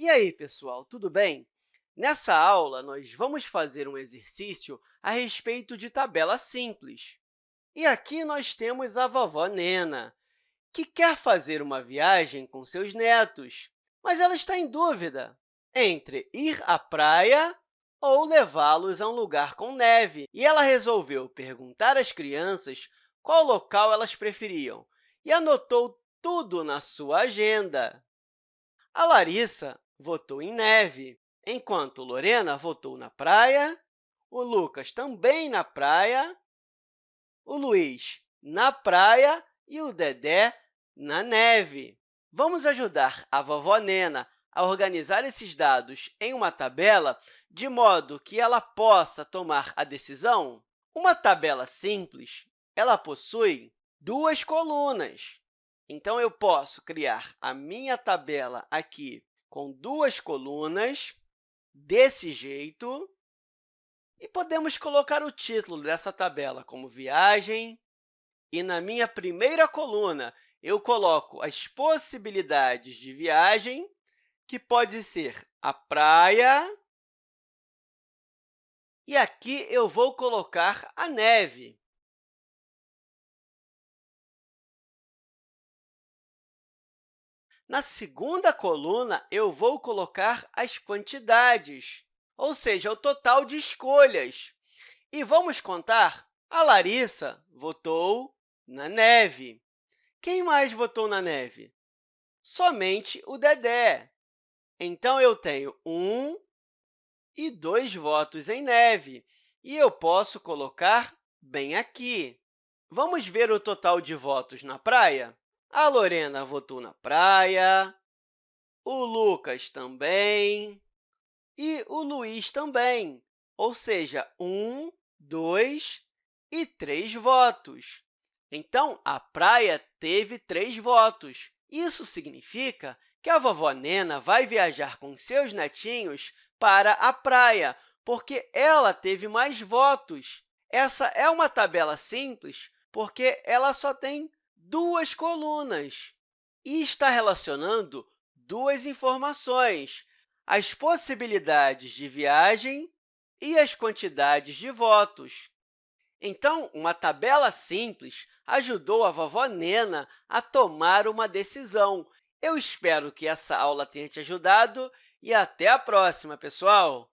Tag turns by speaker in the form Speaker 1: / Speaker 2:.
Speaker 1: E aí, pessoal, tudo bem? Nessa aula, nós vamos fazer um exercício a respeito de tabela simples. E aqui nós temos a vovó Nena, que quer fazer uma viagem com seus netos, mas ela está em dúvida entre ir à praia ou levá-los a um lugar com neve. E ela resolveu perguntar às crianças qual local elas preferiam e anotou tudo na sua agenda. A Larissa votou em neve, enquanto Lorena votou na praia, o Lucas também na praia, o Luiz na praia e o Dedé na neve. Vamos ajudar a vovó Nena a organizar esses dados em uma tabela de modo que ela possa tomar a decisão? Uma tabela simples ela possui duas colunas. Então, eu posso criar a minha tabela aqui com duas colunas, desse jeito, e podemos colocar o título dessa tabela como viagem. E na minha primeira coluna, eu coloco as possibilidades de viagem, que pode ser a praia, e aqui eu vou colocar a neve. Na segunda coluna, eu vou colocar as quantidades, ou seja, o total de escolhas. E vamos contar? A Larissa votou na neve. Quem mais votou na neve? Somente o Dedé. Então, eu tenho um e dois votos em neve, e eu posso colocar bem aqui. Vamos ver o total de votos na praia? A Lorena votou na praia, o Lucas também e o Luiz também, ou seja, um, dois e três votos. Então, a praia teve três votos. Isso significa que a vovó Nena vai viajar com seus netinhos para a praia, porque ela teve mais votos. Essa é uma tabela simples, porque ela só tem duas colunas e está relacionando duas informações, as possibilidades de viagem e as quantidades de votos. Então, uma tabela simples ajudou a vovó Nena a tomar uma decisão. Eu espero que essa aula tenha te ajudado e até a próxima, pessoal!